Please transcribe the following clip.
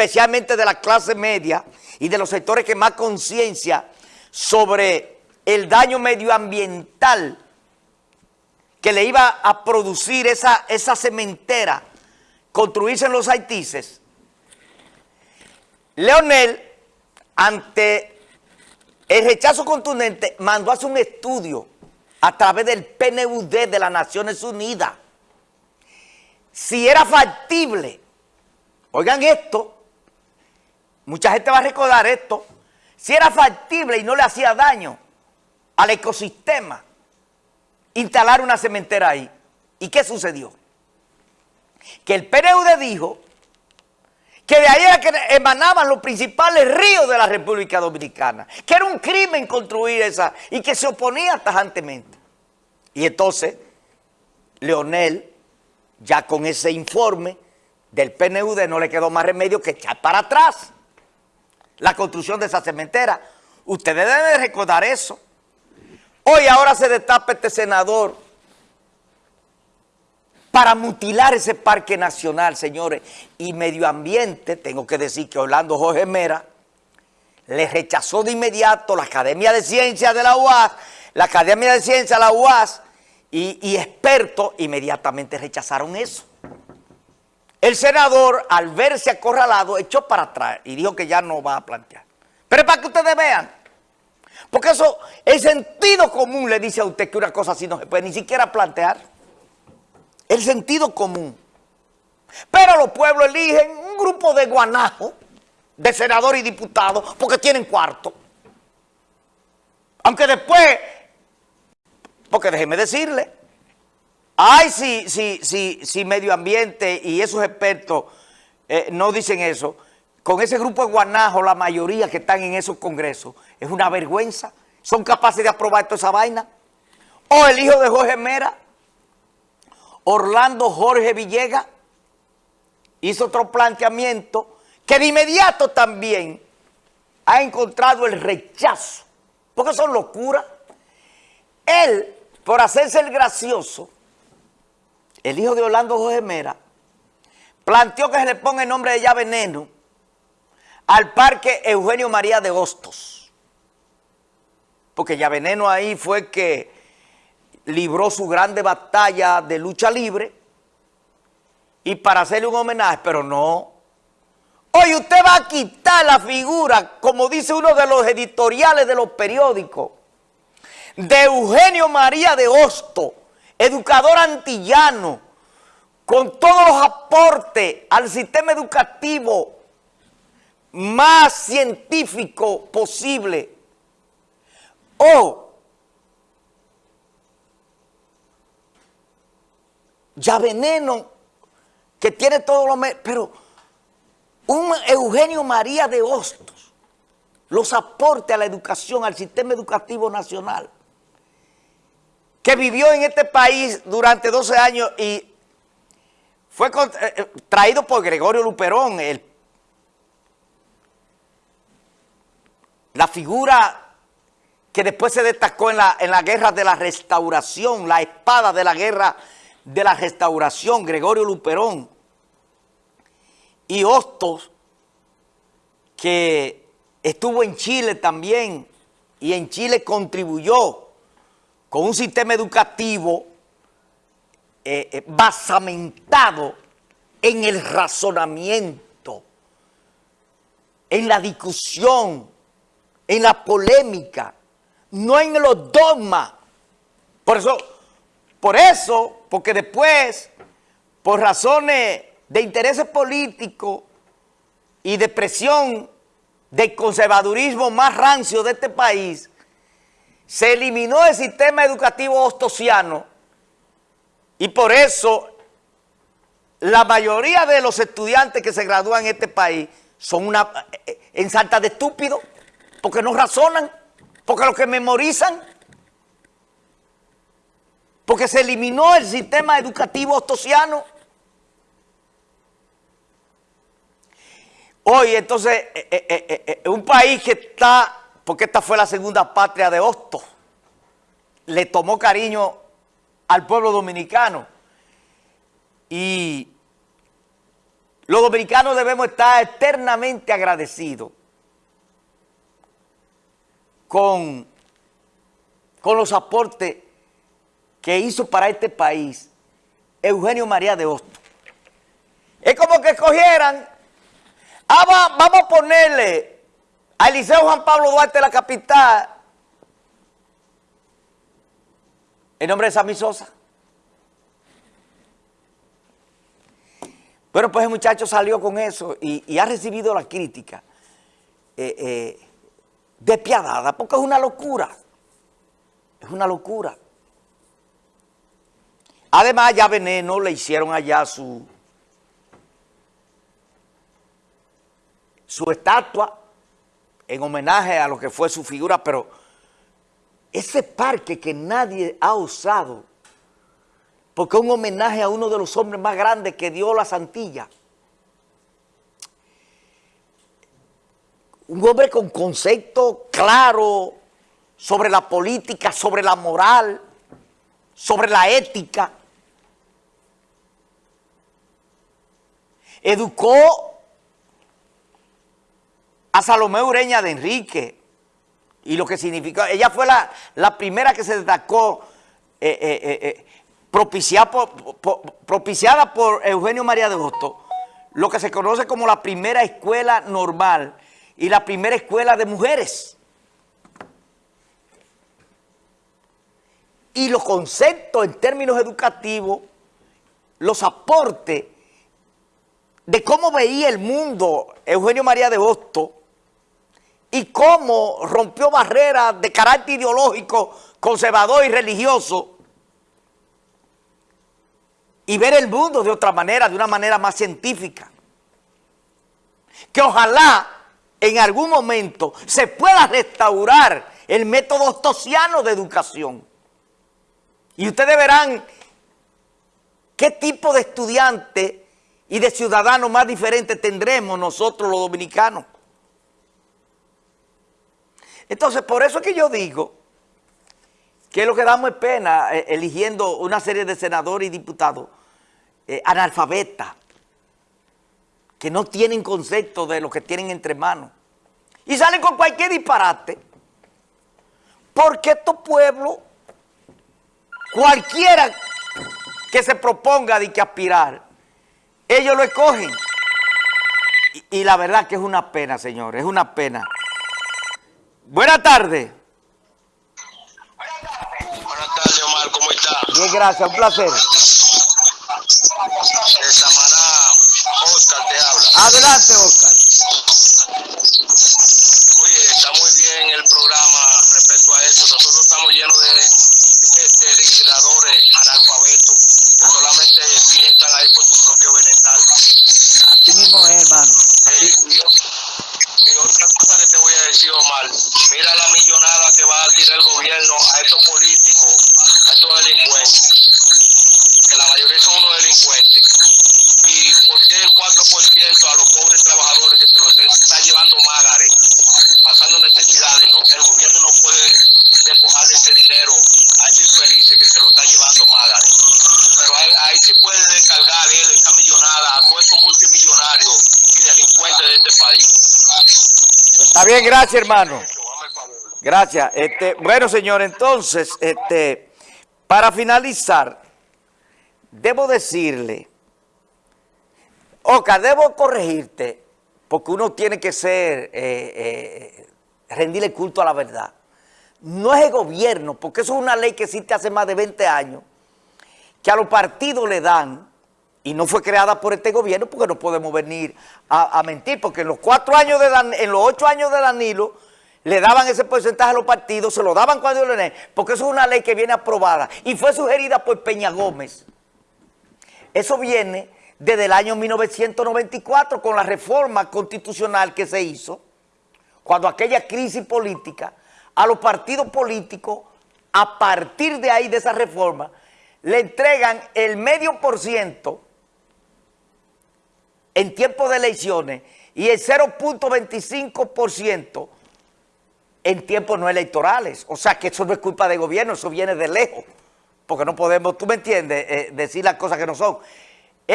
especialmente de la clase media y de los sectores que más conciencia sobre el daño medioambiental que le iba a producir esa, esa cementera construirse en los haitises, Leonel, ante el rechazo contundente, mandó a hacer un estudio a través del PNUD de las Naciones Unidas. Si era factible, oigan esto, mucha gente va a recordar esto, si era factible y no le hacía daño al ecosistema, instalar una cementera ahí. ¿Y qué sucedió? Que el PNUD dijo que de ahí era que emanaban los principales ríos de la República Dominicana, que era un crimen construir esa y que se oponía tajantemente. Y entonces, Leonel, ya con ese informe del PNUD, no le quedó más remedio que echar para atrás la construcción de esa cementera. Ustedes deben recordar eso. Hoy ahora se destapa este senador para mutilar ese parque nacional, señores. Y medio ambiente, tengo que decir que Orlando Jorge Mera le rechazó de inmediato la Academia de Ciencias de la UAS, la Academia de Ciencias de la UAS y, y expertos inmediatamente rechazaron eso. El senador, al verse acorralado, echó para atrás y dijo que ya no va a plantear. Pero para que ustedes vean, porque eso, el sentido común le dice a usted que una cosa así no se puede ni siquiera plantear. El sentido común. Pero los pueblos eligen un grupo de guanajos, de senadores y diputados, porque tienen cuarto. Aunque después, porque déjeme decirle, ay, si, si, si, si medio ambiente y esos expertos eh, no dicen eso, con ese grupo de guanajos, la mayoría que están en esos congresos, es una vergüenza. Son capaces de aprobar toda esa vaina. O el hijo de Jorge Mera, Orlando Jorge Villegas hizo otro planteamiento que de inmediato también ha encontrado el rechazo, porque son locuras. Él, por hacerse el gracioso, el hijo de Orlando Jorge Mera, planteó que se le ponga el nombre de ya veneno al parque Eugenio María de Hostos, porque ya veneno ahí fue que libró su grande batalla de lucha libre y para hacerle un homenaje, pero no. Hoy usted va a quitar la figura, como dice uno de los editoriales de los periódicos, de Eugenio María de Hosto, educador antillano, con todos los aportes al sistema educativo más científico posible. O ya veneno, que tiene todos los... Pero un Eugenio María de Hostos, los aporte a la educación, al sistema educativo nacional, que vivió en este país durante 12 años y fue eh, eh, traído por Gregorio Luperón, la figura que después se destacó en la, en la guerra de la restauración, la espada de la guerra de la restauración, Gregorio Luperón, y Hostos, que estuvo en Chile también, y en Chile contribuyó con un sistema educativo eh, eh, basamentado en el razonamiento, en la discusión, en la polémica, no en los dogmas. Por eso por eso, porque después, por razones de intereses políticos y de presión del conservadurismo más rancio de este país, se eliminó el sistema educativo ostosiano y por eso la mayoría de los estudiantes que se gradúan en este país son una en salta de estúpidos, porque no razonan, porque lo que memorizan porque se eliminó el sistema educativo ostosiano. Hoy, entonces, eh, eh, eh, un país que está, porque esta fue la segunda patria de Hostos, le tomó cariño al pueblo dominicano y los dominicanos debemos estar eternamente agradecidos con, con los aportes que hizo para este país Eugenio María de Hostos. Es como que cogieran, ah, vamos a ponerle al Liceo Juan Pablo Duarte la capital el nombre de Sammy Sosa. Bueno, pues el muchacho salió con eso y, ha recibido la crítica eh, eh, despiadada, porque es una locura. Es una locura. Además, ya Veneno le hicieron allá su, su estatua en homenaje a lo que fue su figura, pero ese parque que nadie ha usado porque es un homenaje a uno de los hombres más grandes que dio la Santilla. Un hombre con concepto claro sobre la política, sobre la moral, sobre la ética. Educó Salomé Ureña de Enrique y lo que significó, ella fue la, la primera que se destacó eh, eh, eh, propiciada por, propiciada por Eugenio María de Hosto, lo que se conoce como la primera escuela normal y la primera escuela de mujeres. Y los conceptos en términos educativos, los aportes de cómo veía el mundo Eugenio María de Hosto y cómo rompió barreras de carácter ideológico, conservador y religioso y ver el mundo de otra manera, de una manera más científica. Que ojalá en algún momento se pueda restaurar el método ostosiano de educación. Y ustedes verán qué tipo de estudiante y de ciudadanos más diferentes tendremos nosotros los dominicanos. Entonces, por eso es que yo digo que lo que damos es pena eh, eligiendo una serie de senadores y diputados eh, analfabetas, que no tienen concepto de lo que tienen entre manos. Y salen con cualquier disparate. Porque estos pueblos, cualquiera que se proponga de que aspirar, ellos lo escogen. Y, y la verdad que es una pena, señores, es una pena. Buenas tardes. Buenas tardes, Omar, ¿cómo está? Bien, gracias, un placer. De Samaná, Oscar te habla. Adelante, Oscar. Oye, está muy bien el programa respecto a eso. Nosotros estamos llenos de, de, de legisladores analfabetos que solamente piensan ahí por su propio bienestar. Así mismo es, hermano. Eh, y, y otra cosa que te voy a decir, Omar, mira la millonada que va a tirar el gobierno a estos políticos, a estos delincuentes, que la mayoría son unos delincuentes. ¿Y por qué el 4% a los pobres trabajadores que se los está llevando Magares, pasando necesidades? ¿no? El gobierno no puede despojar de ese dinero a esos infelices que se lo está llevando Magares. Pero ahí, ahí sí puede descargar él esta millonada a todos esos multimillonarios y delincuentes de este país. Está bien, gracias, hermano. Gracias. Este, bueno, señor, entonces, este, para finalizar, debo decirle, Oca, debo corregirte, porque uno tiene que ser, eh, eh, rendirle culto a la verdad. No es el gobierno, porque eso es una ley que existe hace más de 20 años, que a los partidos le dan, y no fue creada por este gobierno, porque no podemos venir a, a mentir, porque en los cuatro años de Dan, en los ocho años de Danilo, le daban ese porcentaje a los partidos, se lo daban cuando lo porque eso es una ley que viene aprobada y fue sugerida por Peña Gómez. Eso viene desde el año 1994 con la reforma constitucional que se hizo, cuando aquella crisis política, a los partidos políticos, a partir de ahí, de esa reforma, le entregan el medio por ciento en tiempo de elecciones y el 0.25% en tiempos no electorales. O sea que eso no es culpa del gobierno, eso viene de lejos. Porque no podemos, tú me entiendes, eh, decir las cosas que no son.